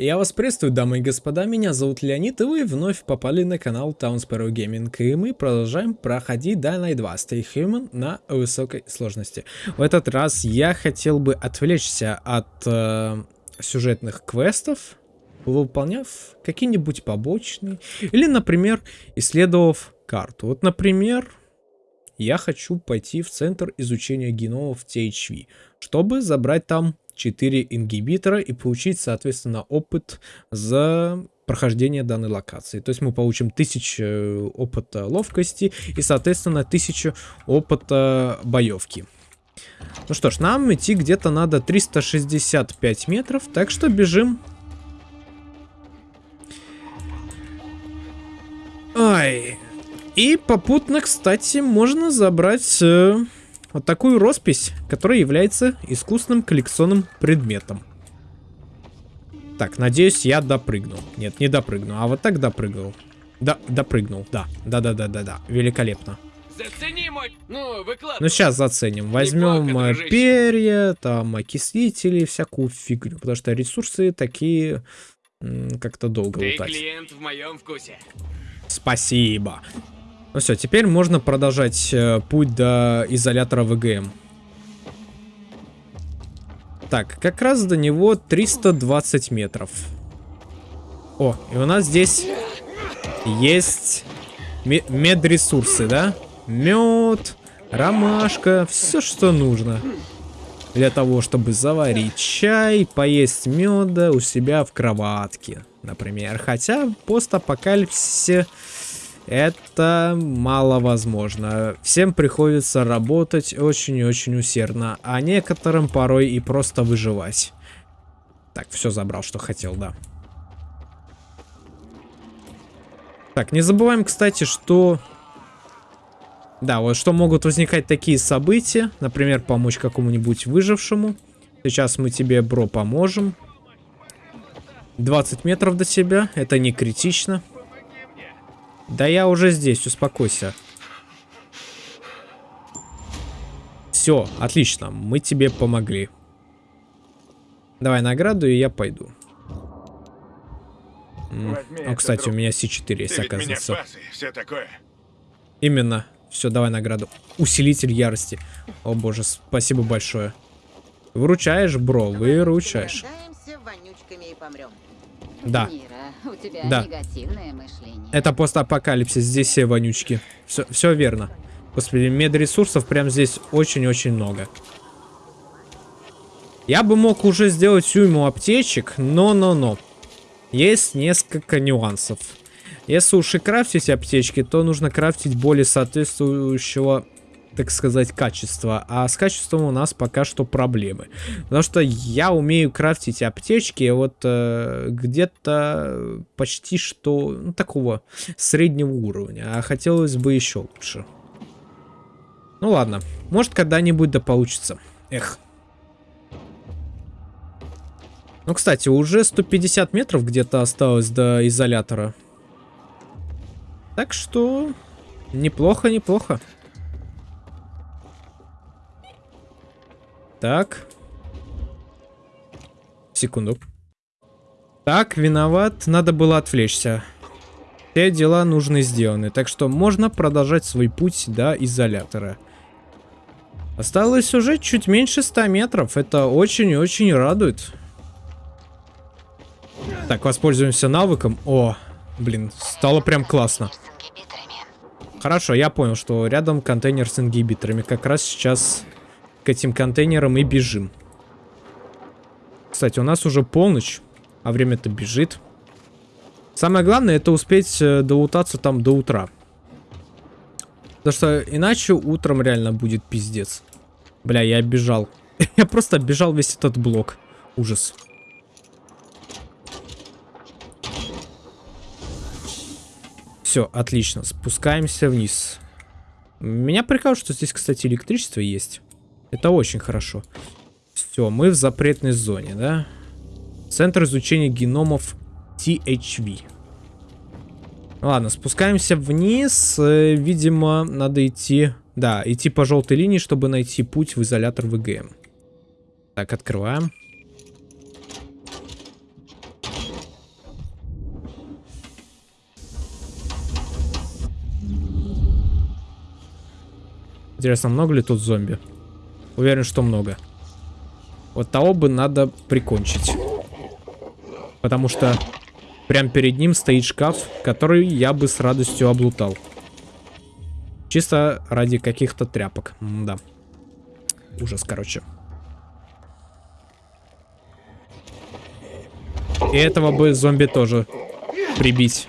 Я вас приветствую, дамы и господа, меня зовут Леонид, и вы вновь попали на канал Town Gaming, и мы продолжаем проходить Dying Light 2 Stay Human на высокой сложности. В этот раз я хотел бы отвлечься от э, сюжетных квестов, выполняв какие-нибудь побочные, или, например, исследовав карту. Вот, например, я хочу пойти в центр изучения геномов THV, чтобы забрать там 4 ингибитора и получить, соответственно, опыт за прохождение данной локации. То есть мы получим 1000 э, опыта ловкости и, соответственно, 1000 опыта боевки. Ну что ж, нам идти где-то надо 365 метров, так что бежим. Ай. И попутно, кстати, можно забрать... Вот такую роспись, которая является искусственным коллекционным предметом. Так, надеюсь, я допрыгнул. Нет, не допрыгну, а вот так допрыгнул. Да, допрыгнул, да. Да-да-да-да-да. Великолепно. Зацени мой... Ну, выкладывай. Ну, сейчас заценим. Возьмем Неплохо, э, перья, там, окислители, всякую фигню. Потому что ресурсы такие как-то долго Ты лутать. клиент в моем вкусе. Спасибо. Ну все, теперь можно продолжать э, путь до изолятора ВГМ. Так, как раз до него 320 метров. О, и у нас здесь есть ме- медресурсы, да? Мед, ромашка, все, что нужно. Для того, чтобы заварить чай, поесть меда у себя в кроватке, например. Хотя постапокалипсисе это маловозможно. Всем приходится работать очень и очень усердно, а некоторым порой и просто выживать. Так, все забрал, что хотел, да. Так, не забываем, кстати, что... Да, вот что могут возникать такие события. Например, помочь какому-нибудь выжившему. Сейчас мы тебе, бро, поможем. 20 метров до тебя. Это не критично. Да я уже здесь, успокойся. Все, отлично, мы тебе помогли. Давай награду, и я пойду. Возьми О, это, кстати, у друг. меня С4 есть, Ты оказывается. спас и все такое. Именно. Все, давай награду. Усилитель ярости. О боже, спасибо большое. Выручаешь, бро, выручаешь. Проголодаемся вонючками и помрем. Да. Мира, у тебя Да. негативное мышление. Это постапокалипсис, здесь все вонючки. Все, все верно. Господи, медресурсов прям здесь очень-очень много. Я бы мог уже сделать уйму аптечек, но-но-но. Есть несколько нюансов. Если уж и крафтить аптечки, то нужно крафтить более соответствующего, так сказать, качества. А с качеством у нас пока что проблемы. Потому что я умею крафтить аптечки вот э, где-то почти что ну, такого среднего уровня. А хотелось бы еще лучше. Ну ладно, может когда-нибудь да получится. Эх. Ну, кстати, уже 150 метров где-то осталось до изолятора. Так что неплохо, неплохо. Так. Секунду. Так, виноват. Надо было отвлечься. Все дела нужны сделаны. Так что можно продолжать свой путь до изолятора. Осталось уже чуть меньше 100 метров. Это очень и очень радует. Так, воспользуемся навыком. О, блин, стало прям классно. Хорошо, я понял, что рядом контейнер с ингибиторами. Как раз сейчас к этим контейнерам и бежим. Кстати, у нас уже полночь, а время-то бежит. Самое главное, это успеть э, доутаться там до утра. Потому что иначе утром реально будет пиздец. Бля, я бежал. я просто оббежал весь этот блок. Ужас. Все, отлично. Спускаемся вниз. Меня прикалывает, что здесь, кстати, электричество есть. Это очень хорошо. Все, мы в запретной зоне, да? Центр изучения геномов THV. Ну ладно, спускаемся вниз. Э, видимо, надо идти... Да, идти по желтой линии, чтобы найти путь в изолятор ВГМ. Так, открываем. Интересно, много ли тут зомби? Уверен, что много. Вот того бы надо прикончить. Потому что прям перед ним стоит шкаф, который я бы с радостью облутал. Чисто ради каких-то тряпок. М да. Ужас, короче. И этого бы зомби тоже прибить.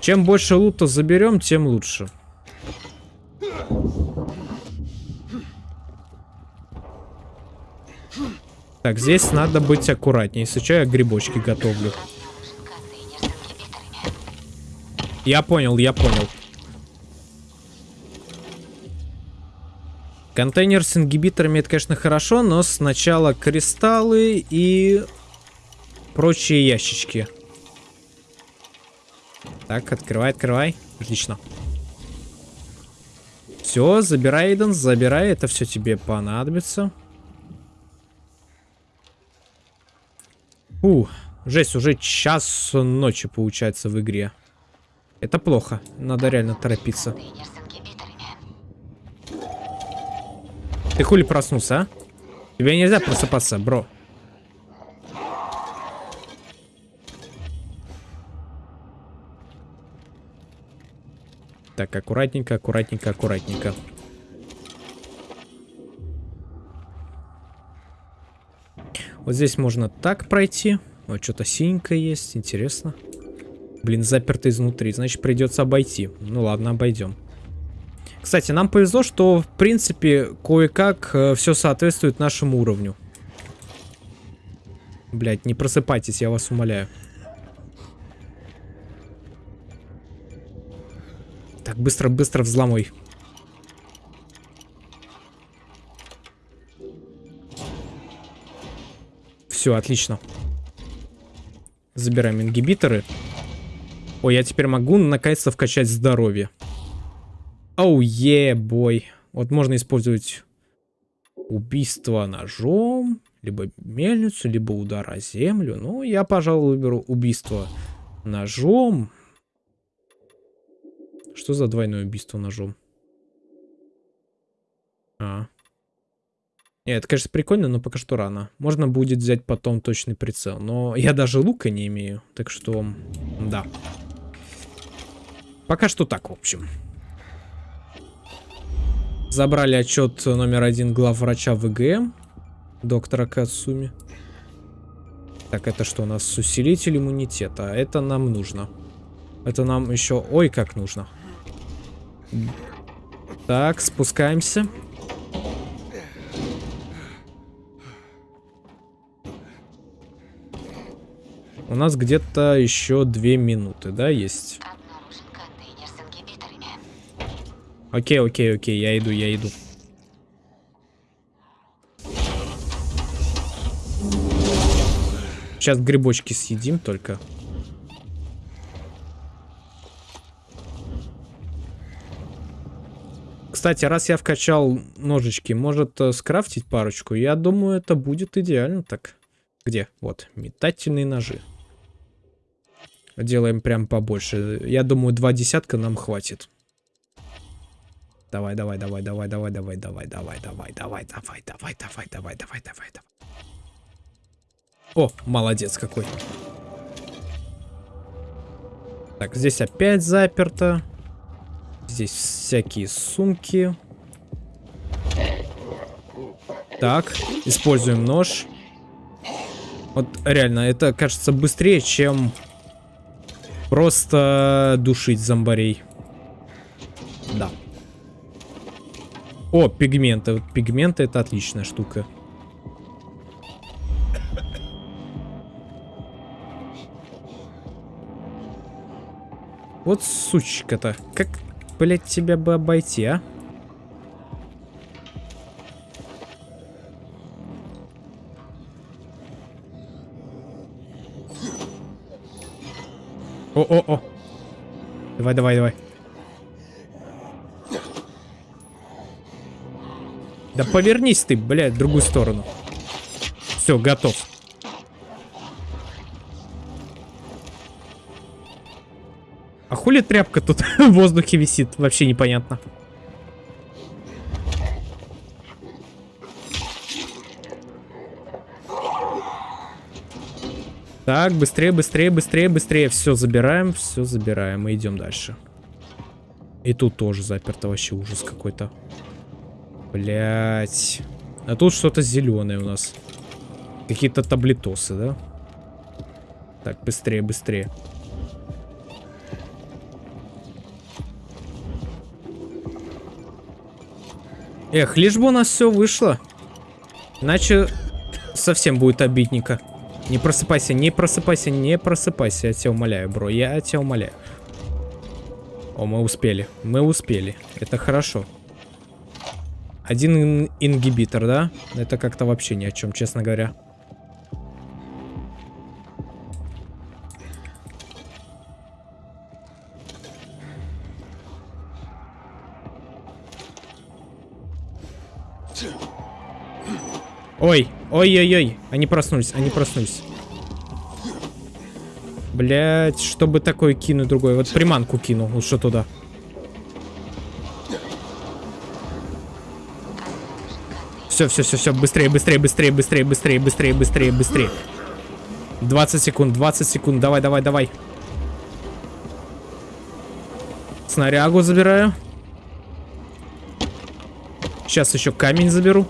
Чем больше лута заберем, тем лучше. Так, здесь надо быть аккуратнее. Что, я грибочки готовлю. Я понял, я понял. Контейнер с ингибиторами это, конечно, хорошо, но сначала кристаллы и прочие ящички. Так, открывай, открывай. Отлично. Все, забирай, Эйден, забирай. Это все тебе понадобится. Фу, жесть, уже час ночи получается в игре. Это плохо. Надо реально торопиться. Ты хули проснулся, а? Тебе нельзя просыпаться, бро. Так, аккуратненько, аккуратненько, аккуратненько. Вот здесь можно так пройти. Вот что-то синенькое есть, интересно. Блин, заперто изнутри, значит придется обойти. Ну ладно, обойдем. Кстати, нам повезло, что в принципе кое-как э, все соответствует нашему уровню. Блять, не просыпайтесь, я вас умоляю. Так, быстро-быстро взломой. Все, отлично. Забираем ингибиторы. Ой, я теперь могу наконец-то вкачать здоровье. Оу, е, бой. Вот можно использовать убийство ножом, либо мельницу, либо удар о землю. Ну, я, пожалуй, выберу убийство ножом. Что за двойное убийство ножом? А. Нет, это, конечно, прикольно, но пока что рано. Можно будет взять потом точный прицел. Но я даже лука не имею. Так что, да. Пока что так, в общем. Забрали отчет номер один главврача ВГМ. Доктора Кацуми. Так, это что у нас? Усилитель иммунитета. Это нам нужно. Это нам еще... Ой, как нужно. Так, спускаемся. У нас где-то еще две минуты, да, есть? Окей, окей, окей, я иду, я иду. Сейчас грибочки съедим только. Кстати, раз я вкачал ножички, может э, скрафтить парочку? Я думаю, это будет идеально так. Где? Вот, метательные ножи. Делаем прям побольше. Я думаю, два десятка нам хватит. Давай, давай, давай, давай, давай, давай, давай, давай, давай, давай, давай, давай, давай, давай, давай, давай, давай. О, молодец какой. Так, здесь опять заперто. Здесь всякие сумки. Так, используем нож. Вот реально, это кажется быстрее, чем просто душить зомбарей. Да. О, пигменты. Пигменты это отличная штука. Вот сучка-то. Как, блядь, тебя бы обойти, а? О-о-о. Давай, давай, давай. Да повернись ты, блядь, в другую сторону. Все, готов. Хули тряпка тут в воздухе висит? Вообще непонятно. Так, быстрее, быстрее, быстрее, быстрее. Все забираем, все забираем и идем дальше. И тут тоже заперто вообще ужас какой-то. Блять. А тут что-то зеленое у нас. Какие-то таблетосы, да? Так, быстрее, быстрее. Эх, лишь бы у нас все вышло. Иначе совсем будет обидненько. Не просыпайся, не просыпайся, не просыпайся. Я тебя умоляю, бро, я тебя умоляю. О, мы успели, мы успели. Это хорошо. Один ин ингибитор, да? Это как-то вообще ни о чем, честно говоря. Ой, ой-ой-ой, они проснулись, они проснулись. Блять, чтобы такое кинуть другой. Вот приманку кинул, что туда. Все, все, все, все, быстрее, быстрее, быстрее, быстрее, быстрее, быстрее, быстрее, быстрее. 20 секунд, 20 секунд, давай, давай, давай. Снарягу забираю. Сейчас еще камень заберу.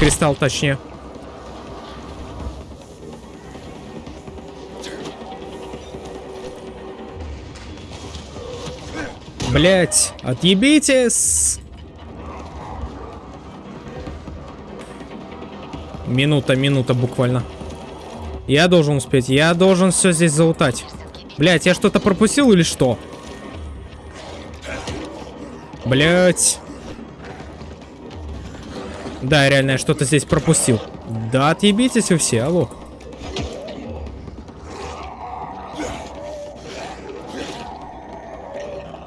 Кристалл, точнее. Блять, отъебитесь! Минута, минута буквально. Я должен успеть, я должен все здесь залутать. Блять, я что-то пропустил или что? Блять. Да, реально, я что-то здесь пропустил. Да, отъебитесь вы все, алло.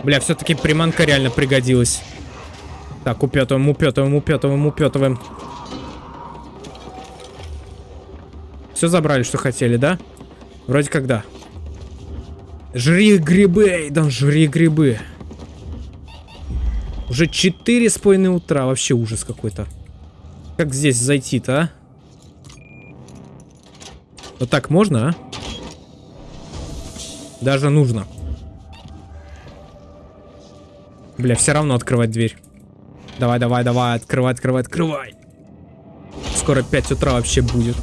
Бля, все-таки приманка реально пригодилась. Так, упетываем, упетываем, упетываем, упетываем. Все забрали, что хотели, да? Вроде как да. Жри грибы, Эйдон, жри грибы. Уже 4 с утра, вообще ужас какой-то. Как здесь зайти-то, а? Вот так можно, а? Даже нужно. Бля, все равно открывать дверь. Давай, давай, давай, открывай, открывай, открывай. Скоро 5 утра вообще будет.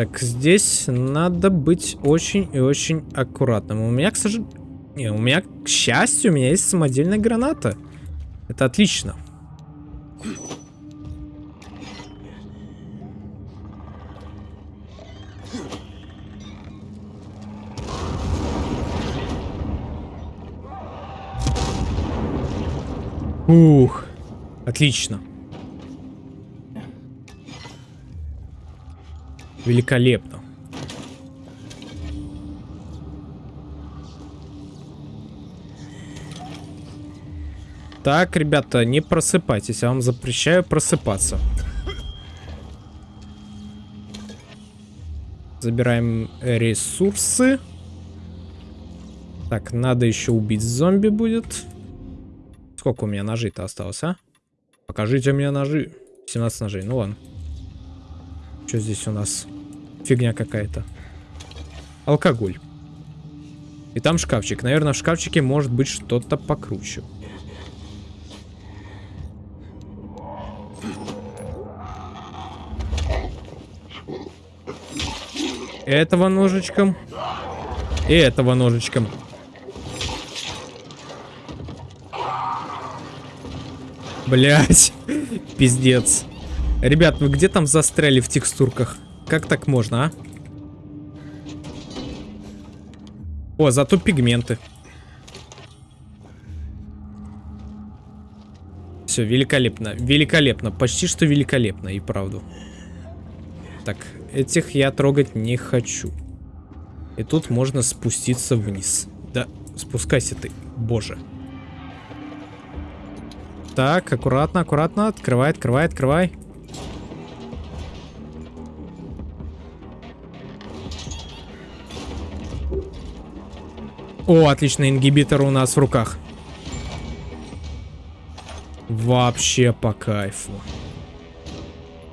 Так, здесь надо быть очень и очень аккуратным. У меня, к сожалению... Не, у меня, к счастью, у меня есть самодельная граната. Это отлично. Ух, отлично. Великолепно. Так, ребята, не просыпайтесь. Я вам запрещаю просыпаться. Забираем ресурсы. Так, надо еще убить зомби будет. Сколько у меня ножей-то осталось, а? Покажите мне ножи. 17 ножей, ну ладно. Что здесь у нас? Фигня какая-то. Алкоголь. И там шкафчик. Наверное, в шкафчике может быть что-то покруче. Этого ножичком. И этого ножичком. Блять, пиздец. Ребят, вы где там застряли в текстурках? Как так можно, а? О, зато пигменты. Все, великолепно. Великолепно. Почти что великолепно, и правду. Так, этих я трогать не хочу. И тут можно спуститься вниз. Да, спускайся ты, боже. Так, аккуратно, аккуратно. Открывай, открывай, открывай. О, отлично, ингибитор у нас в руках. Вообще по кайфу.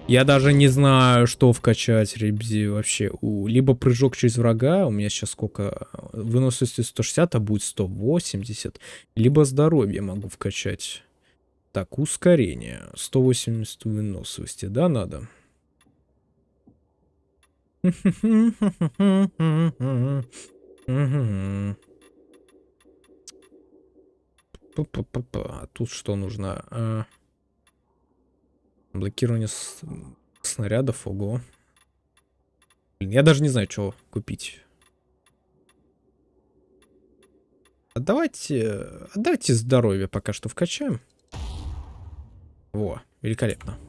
Я даже не знаю, что вкачать, ребзи, вообще. У, либо прыжок через врага, у меня сейчас сколько, выносливости 160, а будет 180. Либо здоровье могу вкачать. Так, ускорение. 180 выносливости, да, надо? А тут что нужно? А... Блокирование с... снарядов, ого. Блин, я даже не знаю, что купить. Отдавайте, отдавайте здоровье пока что вкачаем. Во, великолепно.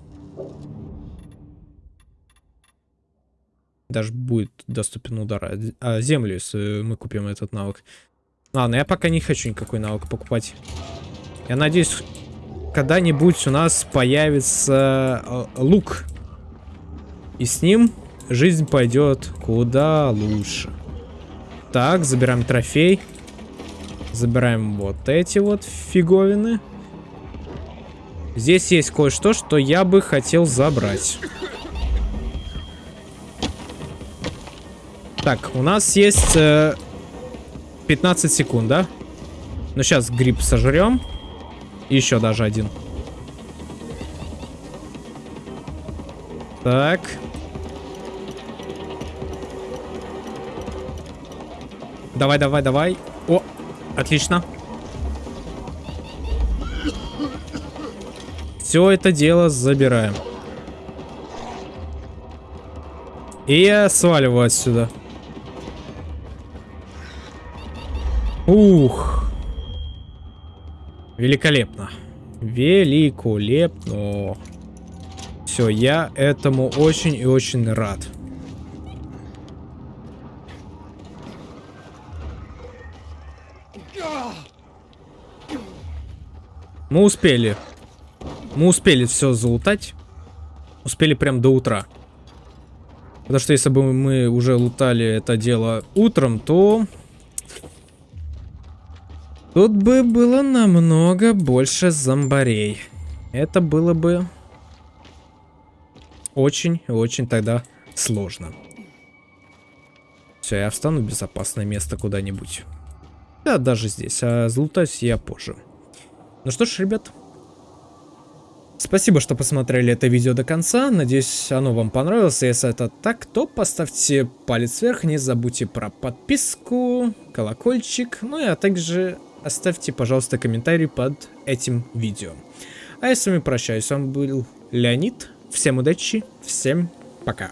Даже будет доступен удар. А, а землю, если мы купим этот навык. Ладно, я пока не хочу никакой навык покупать. Я надеюсь, когда-нибудь у нас появится э, лук. И с ним жизнь пойдет куда лучше. Так, забираем трофей. Забираем вот эти вот фиговины. Здесь есть кое-что, что я бы хотел забрать. Так, у нас есть э, 15 секунд, да? Ну, сейчас гриб сожрем. Еще даже один. Так. Давай, давай, давай. О, отлично. Все это дело забираем. И я сваливаю отсюда. Ух. Великолепно. Великолепно. Все, я этому очень и очень рад. Мы успели. Мы успели все залутать. Успели прям до утра. Потому что если бы мы уже лутали это дело утром, то Тут бы было намного больше зомбарей. Это было бы очень-очень тогда сложно. Все, я встану в безопасное место куда-нибудь. Да, даже здесь. А залутаюсь я позже. Ну что ж, ребят. Спасибо, что посмотрели это видео до конца. Надеюсь, оно вам понравилось. Если это так, то поставьте палец вверх. Не забудьте про подписку, колокольчик. Ну и а также оставьте, пожалуйста, комментарий под этим видео. А я с вами прощаюсь. С вами был Леонид. Всем удачи, всем пока.